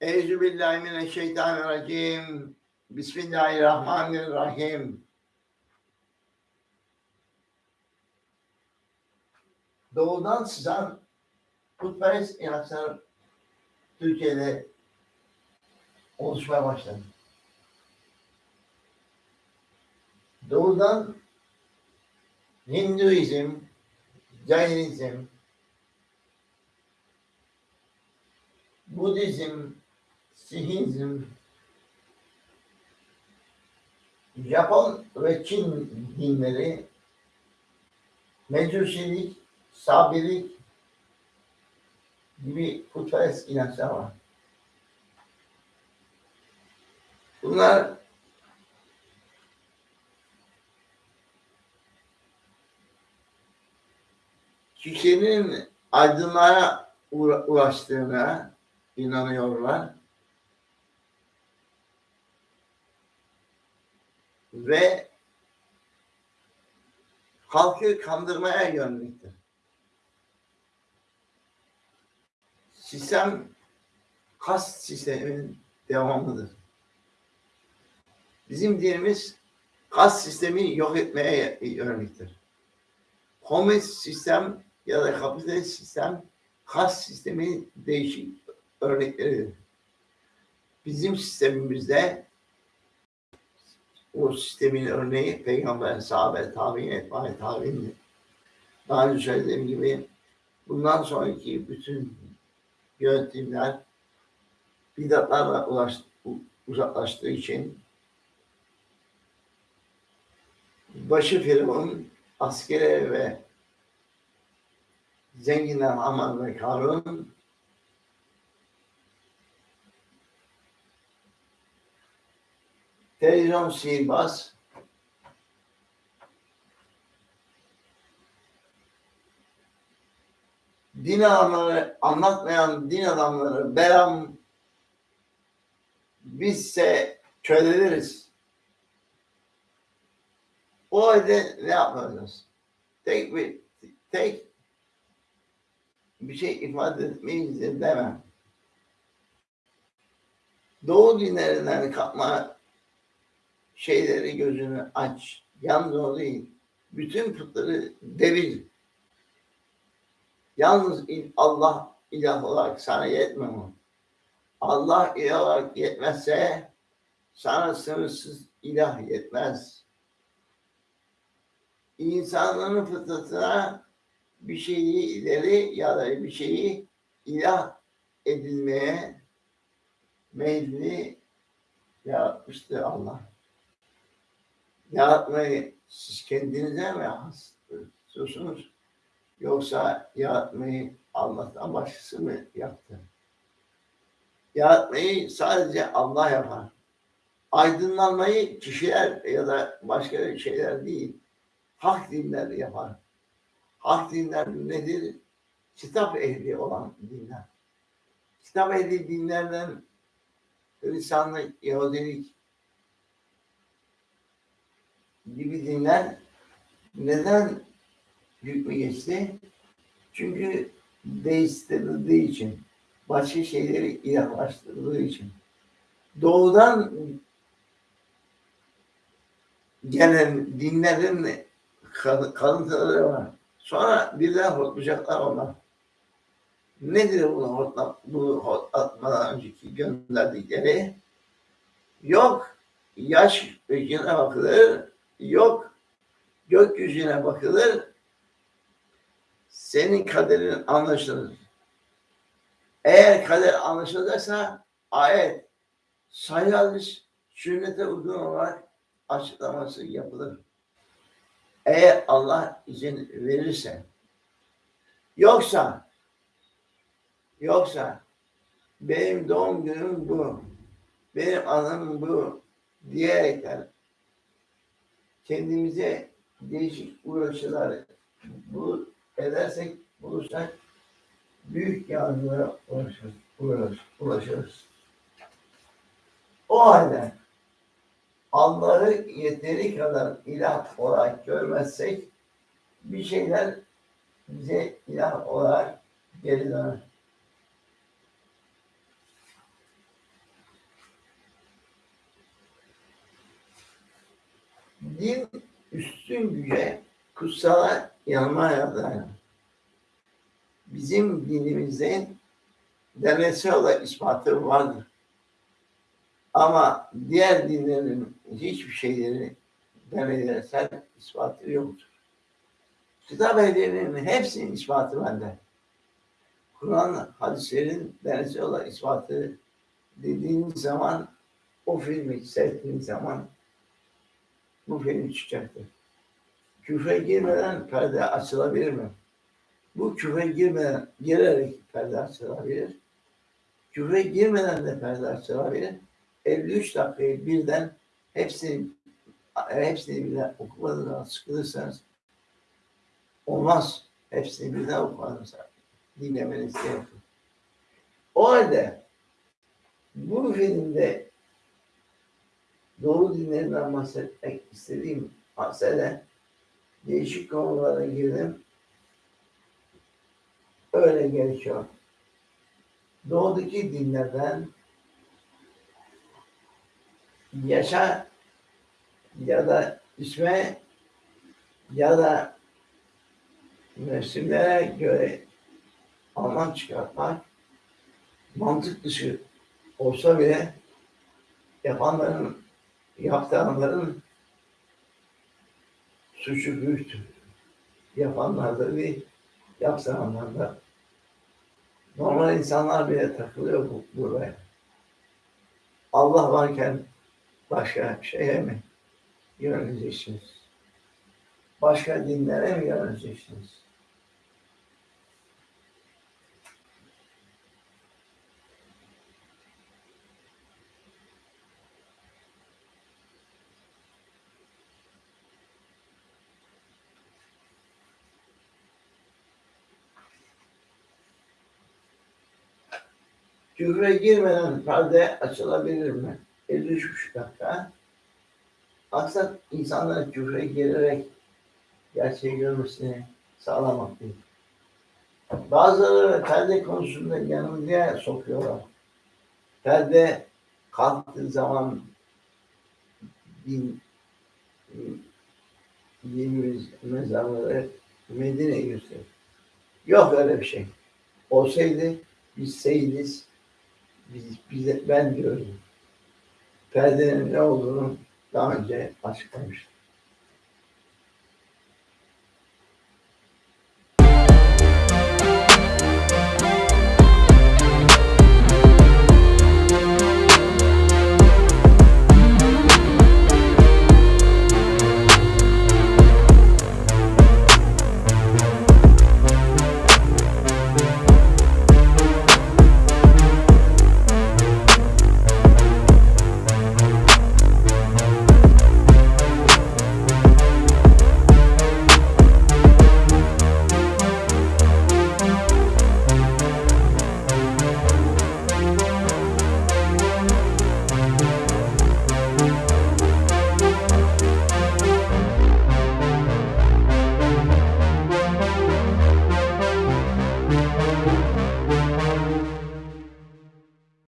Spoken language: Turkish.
Eûzü billahi mineşşeytanirracim. Bismillahirrahmanirrahim. Doğudan sızan putperest inançlar Türkiye'de oluşmaya başladı. Doğudan Hinduizm, Jainizm, Budizm, Sihizm, Japon ve Çin dinleri, Mecusilik, Sabilik gibi putperest inançlar var. Bunlar kişinin aydınlığa uğra- ulaştığına inanıyorlar. Ve halkı kandırmaya yöneliktir. Sistem kas sistemin devamıdır. Bizim dinimiz kas sistemi yok etmeye yöneliktir. Komünist sistem ya da kapitalist sistem kas sistemi değişik örnekleridir. Bizim sistemimizde o sistemin örneği peygamber, sahabe, tabi'in, etba'i, tabi'in. Daha önce söylediğim gibi bundan sonraki bütün yönetimler bidatlarla ulaş, uzaklaştığı için başı Firavun askere ve zenginler Haman ve Karun televizyon sihirbaz din adamları anlatmayan din adamları Beram bizse köleleriz. O halde ne yapacağız? Tek bir tek bir şey ifade etmeyiz de demem. Doğu dinlerinden kapma şeyleri gözünü aç. Yalnız o değil. Bütün putları devir. Yalnız Allah ilah olarak sana yetmiyor mu? Allah ilah olarak yetmezse sana sınırsız ilah yetmez. İnsanların fıtratına bir şeyi ileri ya da bir şeyi ilah edilmeye meyilli yaratmıştır Allah. Yaratmayı siz kendinize mi istiyorsunuz? Yoksa yaratmayı Allah'tan başkası mı yaptı? Yaratmayı sadece Allah yapar. Aydınlanmayı kişiler ya da başka şeyler değil, hak dinler yapar. Hak dinler nedir? Kitap ehli olan dinler. Kitap ehli dinlerden Hristiyanlık, Yahudilik gibi dinler neden hükmü geçti? Çünkü değiştirildiği için, başka şeyleri ilahlaştırıldığı için. Doğudan gelen dinlerin kal- kalıntıları var. Sonra birden hortlayacaklar onlar. Nedir bunu hortla, bu hortlatmadan önceki gönderdikleri? Yok yaş yüzüne bakılır, yok gökyüzüne bakılır, senin kaderin anlaşılır. Eğer kader anlaşılırsa ayet sahih hadis sünnete uygun olarak açıklaması yapılır. Eğer Allah izin verirse yoksa yoksa benim doğum günüm bu benim anım bu diyerekten kendimize değişik uğraşılar bu edersek bulursak büyük yargılara ulaşırız, ulaşırız, ulaşırız. O halde Allah'ı yeteri kadar ilah olarak görmezsek bir şeyler bize ilah olarak geri döner. Din üstün güce, kutsala yanmaya dayanır. Bizim dinimizde deneysel olarak ispatı vardır. Ama diğer dinlerin hiçbir şeyleri deneysel ispatı yoktur. Kitap ehlilerinin hepsinin ispatı bende. Kur'an hadislerin deneysel olarak ispatı dediğiniz zaman o filmi seyrettiğiniz zaman bu film çıkacaktır. Küfre girmeden perde açılabilir mi? Bu küfre girmeden girerek perde açılabilir. Küfre girmeden de perde açılabilir. 53 dakikayı birden hepsini hepsini birden okumadığınız sıkılırsanız olmaz. Hepsini birden okumadınız. Dinlemeniz gerekir. O halde bu filmde doğru dinlerinden bahsetmek istediğim mesele değişik konulara girdim. Öyle gerekiyor. Doğudaki dinlerden yaşa ya da isme ya da mevsimlere göre anlam çıkartmak mantık dışı olsa bile yapanların yaptıranların suçu büyüktür. Yapanlar da değil, yaptıranlar da. Normal insanlar bile takılıyor bu, buraya. Allah varken başka şeye mi yöneleceksiniz? Başka dinlere mi yöneleceksiniz? Küfre girmeden perde açılabilir mi? 53 dakika. Maksat insanların küfre girerek gerçeği görmesini sağlamak değil. Bazıları perde konusunda yanılgıya sokuyorlar. Perde kalktığı zaman din dinimiz mezarları Medine gösterir. Yok öyle bir şey. Olsaydı biz seyidiz, biz, bize, ben diyorum. Perdenin ne olduğunu daha önce açıklamıştım.